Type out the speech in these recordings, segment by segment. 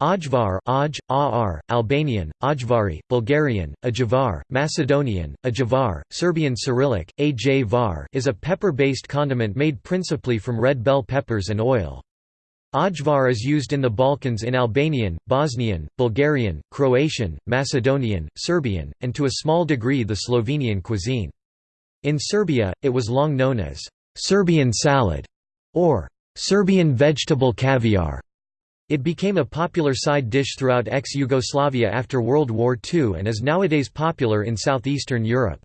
Ajvar Aj, Ar, Albanian, Ajvari, Bulgarian, Ajavar, Macedonian, Ajavar, Serbian Cyrillic, Ajvar is a pepper-based condiment made principally from red bell peppers and oil. Ajvar is used in the Balkans in Albanian, Bosnian, Bulgarian, Croatian, Macedonian, Serbian, and to a small degree the Slovenian cuisine. In Serbia, it was long known as «Serbian salad» or «Serbian vegetable caviar». It became a popular side dish throughout ex-Yugoslavia after World War II and is nowadays popular in southeastern Europe.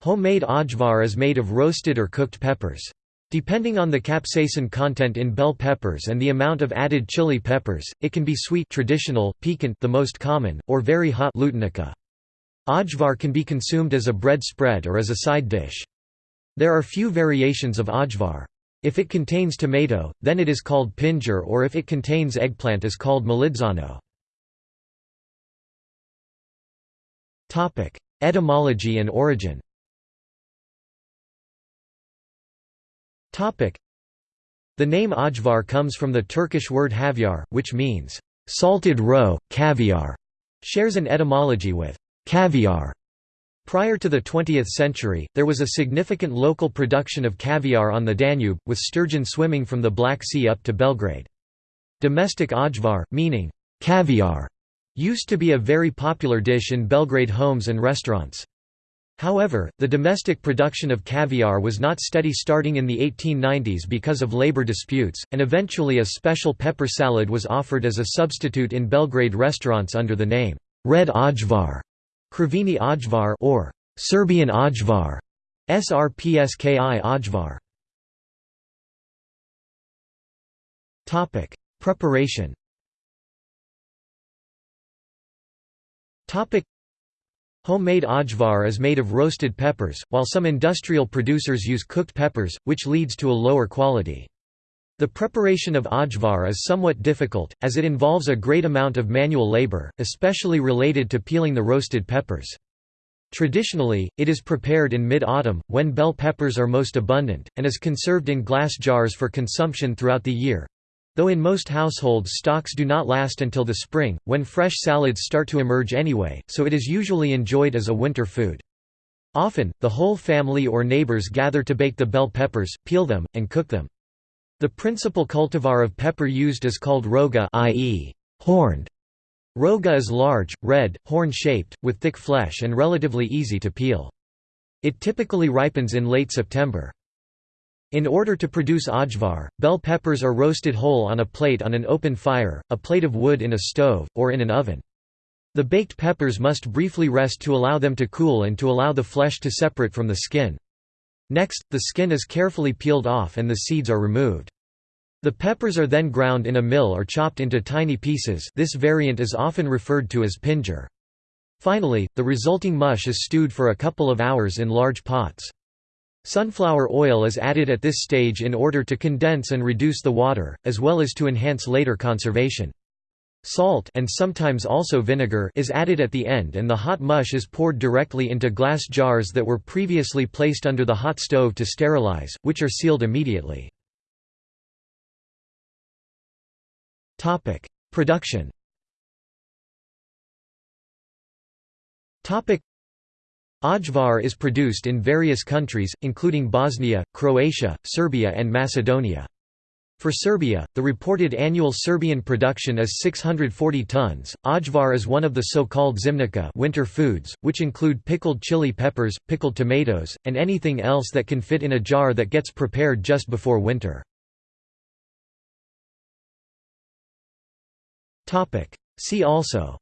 Homemade ajvar is made of roasted or cooked peppers. Depending on the capsaicin content in bell peppers and the amount of added chili peppers, it can be sweet traditional, piquant the most common, or very hot lutenica. Ajvar can be consumed as a bread spread or as a side dish. There are few variations of ajvar. If it contains tomato, then it is called pinjer or if it contains eggplant is called malitzano. Etymology and origin The name ajvar comes from the Turkish word havyar, which means, "...salted roe, caviar", shares an etymology with caviar Prior to the 20th century, there was a significant local production of caviar on the Danube, with sturgeon swimming from the Black Sea up to Belgrade. Domestic ajvar, meaning caviar, used to be a very popular dish in Belgrade homes and restaurants. However, the domestic production of caviar was not steady starting in the 1890s because of labor disputes, and eventually a special pepper salad was offered as a substitute in Belgrade restaurants under the name, red ajvar. Krivini Ajvar or Serbian Ajvar, SRPSKI Ajvar. Topic: Preparation. Topic: Homemade ajvar is made of roasted peppers, while some industrial producers use cooked peppers, which leads to a lower quality. The preparation of ajvar is somewhat difficult, as it involves a great amount of manual labor, especially related to peeling the roasted peppers. Traditionally, it is prepared in mid-autumn, when bell peppers are most abundant, and is conserved in glass jars for consumption throughout the year. Though in most households stocks do not last until the spring, when fresh salads start to emerge anyway, so it is usually enjoyed as a winter food. Often, the whole family or neighbors gather to bake the bell peppers, peel them, and cook them. The principal cultivar of pepper used is called roga i.e., horned. Roga is large, red, horn-shaped, with thick flesh and relatively easy to peel. It typically ripens in late September. In order to produce ajvar, bell peppers are roasted whole on a plate on an open fire, a plate of wood in a stove, or in an oven. The baked peppers must briefly rest to allow them to cool and to allow the flesh to separate from the skin. Next, the skin is carefully peeled off and the seeds are removed. The peppers are then ground in a mill or chopped into tiny pieces this variant is often referred to as pinger. Finally, the resulting mush is stewed for a couple of hours in large pots. Sunflower oil is added at this stage in order to condense and reduce the water, as well as to enhance later conservation. Salt and sometimes also vinegar is added at the end and the hot mush is poured directly into glass jars that were previously placed under the hot stove to sterilize, which are sealed immediately. Production. Ajvar is produced in various countries, including Bosnia, Croatia, Serbia and Macedonia. For Serbia, the reported annual Serbian production is 640 tons. Ajvar is one of the so-called zimnica winter foods, which include pickled chili peppers, pickled tomatoes, and anything else that can fit in a jar that gets prepared just before winter. Topic. See also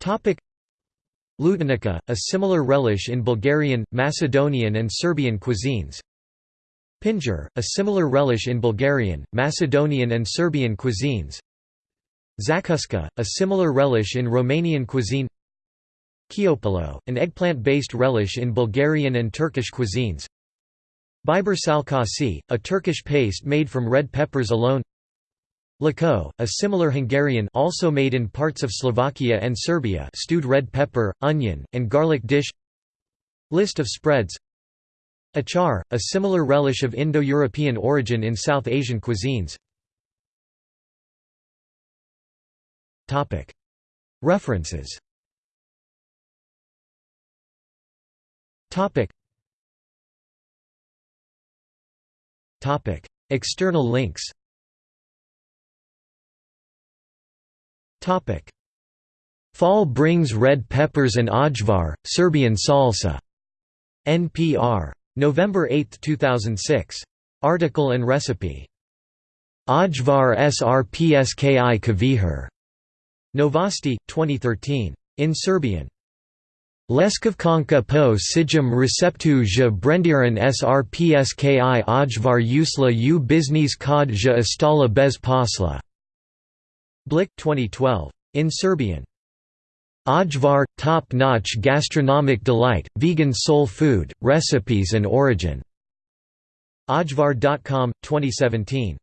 Topic Lutenica, a similar relish in Bulgarian, Macedonian and Serbian cuisines Pinjer, a similar relish in Bulgarian, Macedonian and Serbian cuisines. Zakuska, a similar relish in Romanian cuisine. Kyopolou, an eggplant-based relish in Bulgarian and Turkish cuisines. Biber salkasi, a Turkish paste made from red peppers alone. Lako, a similar Hungarian also made in parts of Slovakia and Serbia stewed red pepper, onion, and garlic dish. List of spreads Achar, a similar relish of Indo-European origin in South Asian cuisines. References. External links. Fall brings red peppers and ajvar, Serbian salsa. NPR November 8, 2006. Article and recipe. Ajvar srpski kavihar. Novosti, 2013. In Serbian. Leskavkanka po sijam receptu je brendiran srpski ajvar usla u biznis kod ja ostala bez posla. Blic 2012. In Serbian. Ajvar – top-notch gastronomic delight, vegan soul food, recipes and origin. Ajvar.com, 2017.